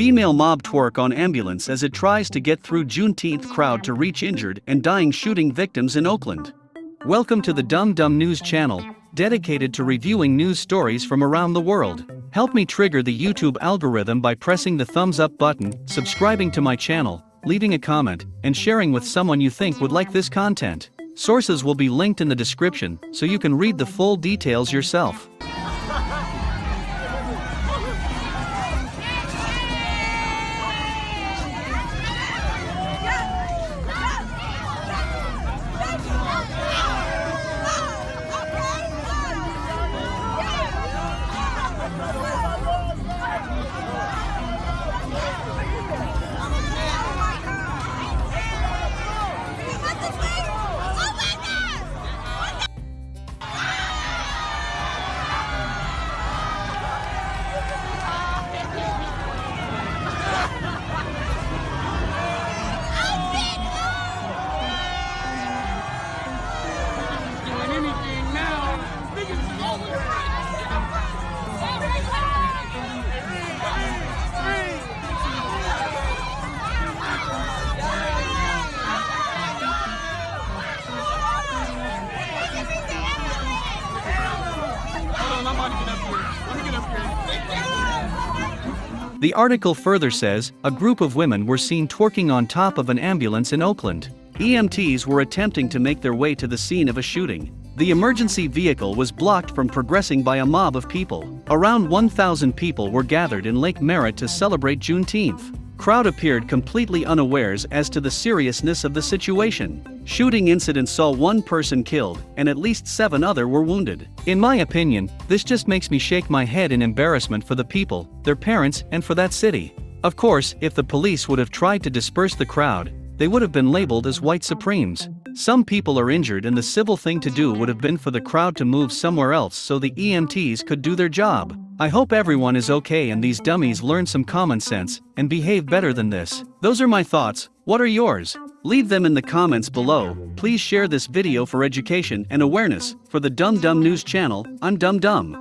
Female mob twerk on ambulance as it tries to get through Juneteenth crowd to reach injured and dying shooting victims in Oakland. Welcome to the Dumb Dumb News channel, dedicated to reviewing news stories from around the world. Help me trigger the YouTube algorithm by pressing the thumbs up button, subscribing to my channel, leaving a comment, and sharing with someone you think would like this content. Sources will be linked in the description so you can read the full details yourself. The article further says a group of women were seen twerking on top of an ambulance in Oakland. EMTs were attempting to make their way to the scene of a shooting. The emergency vehicle was blocked from progressing by a mob of people. Around 1,000 people were gathered in Lake Merritt to celebrate Juneteenth. Crowd appeared completely unawares as to the seriousness of the situation. Shooting incidents saw one person killed and at least seven other were wounded. In my opinion, this just makes me shake my head in embarrassment for the people, their parents, and for that city. Of course, if the police would have tried to disperse the crowd, they would have been labeled as white supremes. Some people are injured and the civil thing to do would have been for the crowd to move somewhere else so the EMTs could do their job. I hope everyone is okay and these dummies learn some common sense and behave better than this. Those are my thoughts, what are yours? Leave them in the comments below. Please share this video for education and awareness. For the Dumb Dumb News channel, I'm Dumb Dumb.